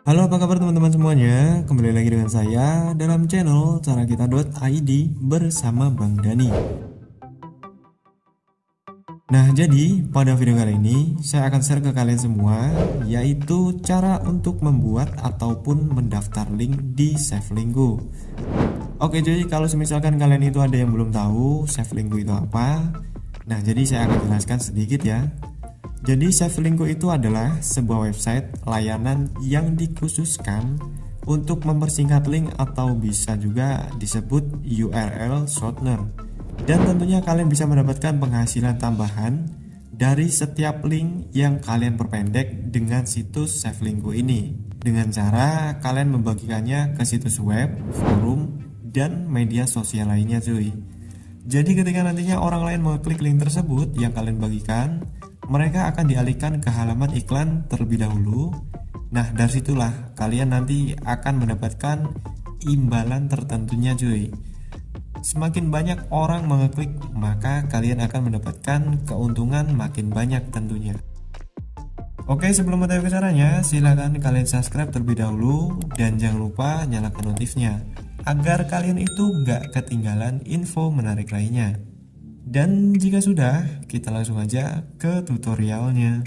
Halo apa kabar teman-teman semuanya? Kembali lagi dengan saya dalam channel cara kita.id bersama Bang Dani. Nah jadi pada video kali ini saya akan share ke kalian semua Yaitu cara untuk membuat ataupun mendaftar link di Savelinggo Oke jadi kalau misalkan kalian itu ada yang belum tahu Savelinggo itu apa Nah jadi saya akan jelaskan sedikit ya jadi Savelinggo itu adalah sebuah website layanan yang dikhususkan untuk mempersingkat link atau bisa juga disebut URL shortener. Dan tentunya kalian bisa mendapatkan penghasilan tambahan dari setiap link yang kalian perpendek dengan situs Savelinggo ini. Dengan cara kalian membagikannya ke situs web, forum, dan media sosial lainnya cuy. Jadi ketika nantinya orang lain mengklik link tersebut yang kalian bagikan, mereka akan dialihkan ke halaman iklan terlebih dahulu. Nah, dari situlah kalian nanti akan mendapatkan imbalan tertentunya cuy. Semakin banyak orang mengeklik, maka kalian akan mendapatkan keuntungan makin banyak tentunya. Oke, sebelum mengetahui caranya, silahkan kalian subscribe terlebih dahulu dan jangan lupa nyalakan notifnya agar kalian itu nggak ketinggalan info menarik lainnya. Dan jika sudah, kita langsung aja ke tutorialnya.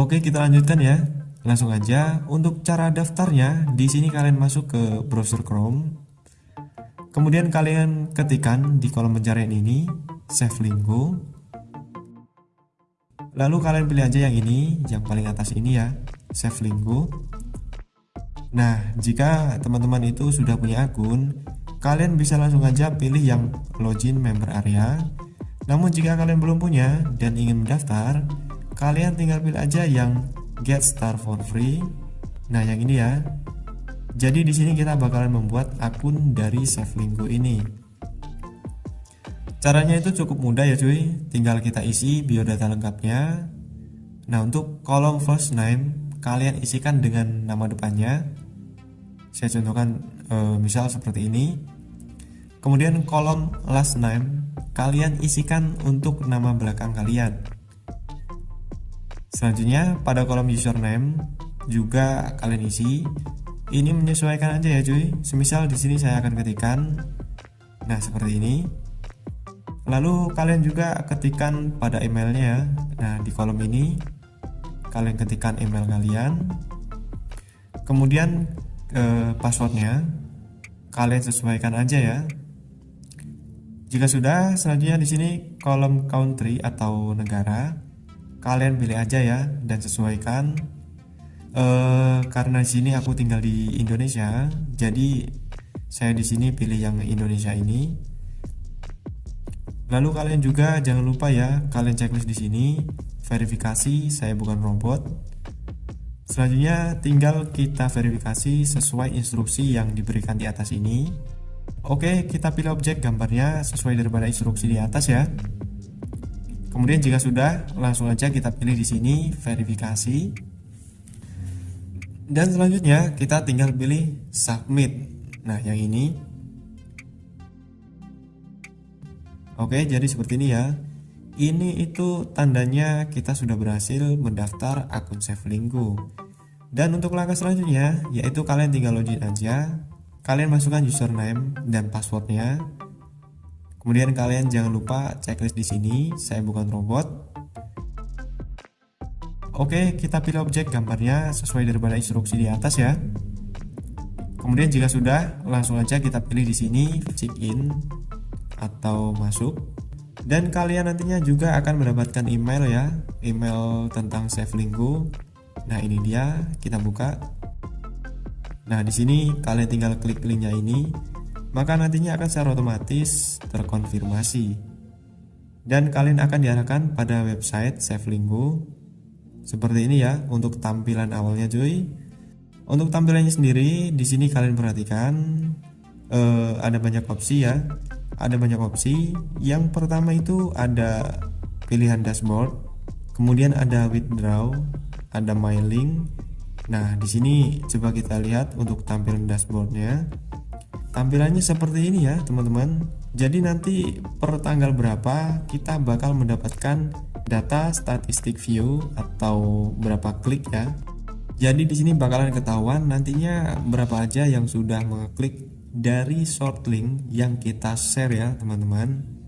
Oke, kita lanjutkan ya. Langsung aja untuk cara daftarnya, di sini kalian masuk ke browser Chrome. Kemudian kalian ketikkan di kolom pencarian ini Save Lingo Lalu kalian pilih aja yang ini, yang paling atas ini ya, Save Linggo. Nah, jika teman-teman itu sudah punya akun, kalian bisa langsung aja pilih yang login member area. Namun jika kalian belum punya dan ingin mendaftar, kalian tinggal pilih aja yang get start for free. Nah, yang ini ya. Jadi di sini kita bakalan membuat akun dari Linggo ini. Caranya itu cukup mudah ya cuy, tinggal kita isi biodata lengkapnya. Nah untuk kolom first name kalian isikan dengan nama depannya. Saya contohkan e, misal seperti ini. Kemudian kolom last name kalian isikan untuk nama belakang kalian. Selanjutnya pada kolom username juga kalian isi. Ini menyesuaikan aja ya cuy. Semisal di sini saya akan ketikkan nah seperti ini lalu kalian juga ketikkan pada emailnya nah di kolom ini kalian ketikkan email kalian. Kemudian eh, passwordnya kalian sesuaikan aja ya. Jika sudah selanjutnya di sini kolom country atau negara kalian pilih aja ya dan sesuaikan. Eh, karena di sini aku tinggal di Indonesia jadi saya di sini pilih yang Indonesia ini Lalu kalian juga jangan lupa ya, kalian checklist di sini, verifikasi saya bukan robot. Selanjutnya tinggal kita verifikasi sesuai instruksi yang diberikan di atas ini. Oke, kita pilih objek gambarnya sesuai daripada instruksi di atas ya. Kemudian jika sudah, langsung aja kita pilih di sini verifikasi. Dan selanjutnya kita tinggal pilih submit. Nah, yang ini Oke, jadi seperti ini ya. Ini itu tandanya kita sudah berhasil mendaftar akun Savelinggo. Dan untuk langkah selanjutnya, yaitu kalian tinggal login aja. Kalian masukkan username dan passwordnya. Kemudian kalian jangan lupa checklist di sini. Saya bukan robot. Oke, kita pilih objek gambarnya sesuai daripada instruksi di atas ya. Kemudian jika sudah, langsung aja kita pilih di sini check in atau masuk. Dan kalian nantinya juga akan mendapatkan email ya. Email tentang save lingku nah ini dia. Kita buka. Nah di sini kalian tinggal klik linknya ini. Maka nantinya akan secara otomatis terkonfirmasi. Dan kalian akan diarahkan pada website save lingku seperti ini ya untuk tampilan awalnya cuy. Untuk tampilannya sendiri di sini kalian perhatikan eh, ada banyak opsi ya ada banyak opsi. Yang pertama itu ada pilihan dashboard, kemudian ada withdraw, ada my link. Nah, di sini coba kita lihat untuk tampilan dashboardnya. tampilannya seperti ini ya teman-teman jadi nanti per tanggal berapa kita bakal mendapatkan data statistik view atau berapa klik ya jadi di sini bakalan ketahuan nantinya berapa aja yang sudah mengeklik dari short link yang kita share ya teman-teman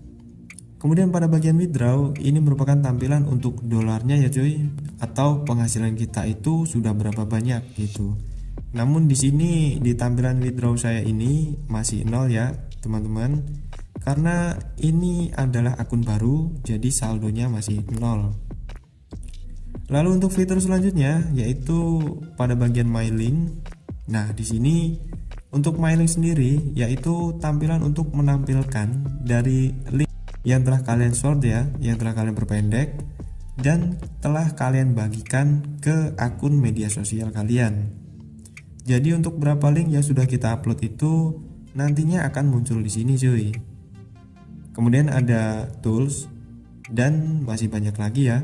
Kemudian pada bagian withdraw ini merupakan tampilan untuk dolarnya ya cuy atau penghasilan kita itu sudah berapa banyak gitu. Namun di sini di tampilan withdraw saya ini masih nol ya teman-teman karena ini adalah akun baru jadi saldonya masih nol. Lalu untuk fitur selanjutnya yaitu pada bagian my link. Nah di sini untuk my link sendiri yaitu tampilan untuk menampilkan dari link yang telah kalian short ya, yang telah kalian perpendek dan telah kalian bagikan ke akun media sosial kalian. Jadi untuk berapa link yang sudah kita upload itu nantinya akan muncul di sini cuy. Kemudian ada tools dan masih banyak lagi ya.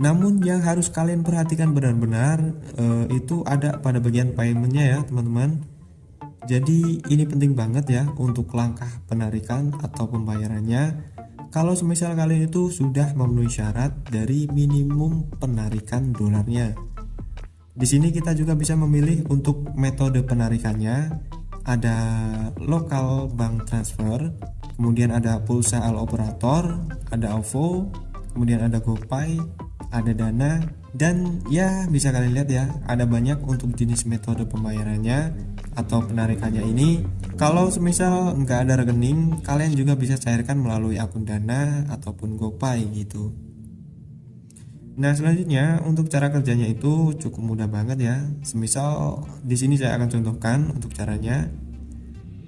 Namun yang harus kalian perhatikan benar-benar uh, itu ada pada bagian paymentnya ya teman-teman jadi ini penting banget ya untuk langkah penarikan atau pembayarannya. Kalau semisal kalian itu sudah memenuhi syarat dari minimum penarikan dolarnya. Di sini kita juga bisa memilih untuk metode penarikannya. Ada local bank transfer, kemudian ada pulsa al operator, ada OVO, kemudian ada GoPay, ada Dana, dan ya bisa kalian lihat ya, ada banyak untuk jenis metode pembayarannya atau penarikannya ini. Kalau semisal nggak ada rekening kalian juga bisa cairkan melalui akun dana ataupun gopay gitu. Nah selanjutnya untuk cara kerjanya itu cukup mudah banget ya. Semisal di sini saya akan contohkan untuk caranya.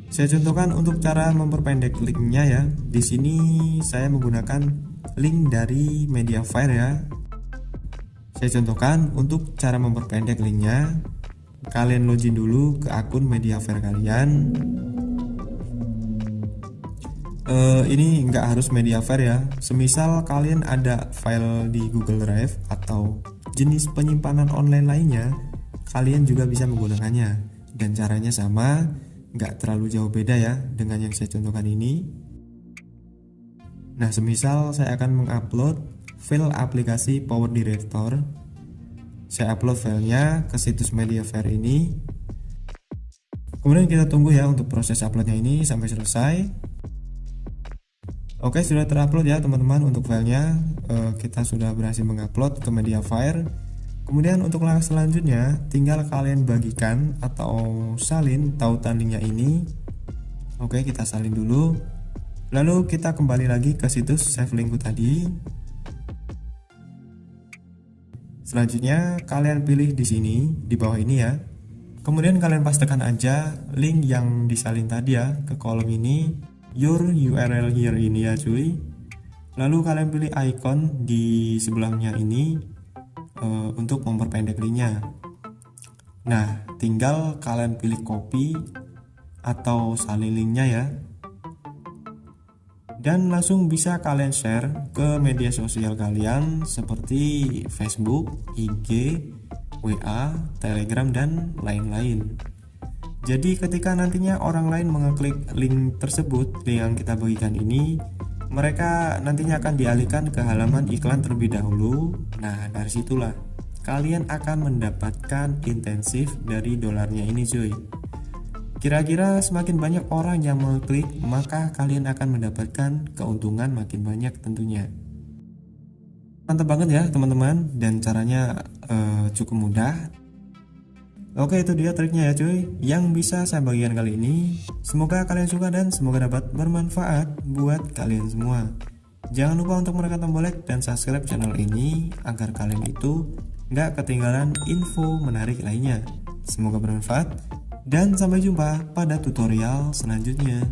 Saya contohkan untuk cara memperpendek linknya ya. Di sini saya menggunakan link dari Mediafire ya saya contohkan untuk cara memperpendek linknya. Kalian login dulu ke akun Mediafire kalian. Uh, ini nggak harus Mediafire ya. Semisal kalian ada file di Google Drive atau jenis penyimpanan online lainnya kalian juga bisa menggunakannya. Dan caranya sama nggak terlalu jauh beda ya dengan yang saya contohkan ini. Nah semisal saya akan mengupload file aplikasi Power Director. Saya upload filenya ke situs Mediafire ini. Kemudian kita tunggu ya untuk proses uploadnya ini sampai selesai. Oke sudah terupload ya teman-teman untuk filenya. Uh, kita sudah berhasil mengupload ke Mediafire kemudian untuk langkah selanjutnya tinggal kalian bagikan atau salin tautan linknya ini. Oke kita salin dulu. Lalu kita kembali lagi ke situs save linkku tadi Selanjutnya kalian pilih di sini di bawah ini ya. Kemudian kalian pastikan aja link yang disalin tadi ya ke kolom ini your URL here ini ya cuy. Lalu kalian pilih icon di sebelahnya ini uh, untuk memperpendek linknya. Nah, tinggal kalian pilih copy atau salin linknya ya dan langsung bisa kalian share ke media sosial kalian seperti Facebook, IG, WA, Telegram, dan lain-lain. Jadi ketika nantinya orang lain mengeklik link tersebut, link yang kita bagikan ini, mereka nantinya akan dialihkan ke halaman iklan terlebih dahulu. Nah, dari situlah kalian akan mendapatkan intensif dari dolarnya ini cuy. Kira-kira semakin banyak orang yang mengklik, maka kalian akan mendapatkan keuntungan makin banyak tentunya. Mantap banget ya teman-teman, dan caranya uh, cukup mudah. Oke itu dia triknya ya cuy. Yang bisa saya bagikan kali ini Semoga kalian suka dan semoga dapat bermanfaat buat kalian semua. Jangan lupa untuk menekan tombol like dan subscribe channel ini Agar kalian itu nggak ketinggalan info menarik lainnya. Semoga bermanfaat dan sampai jumpa pada tutorial selanjutnya.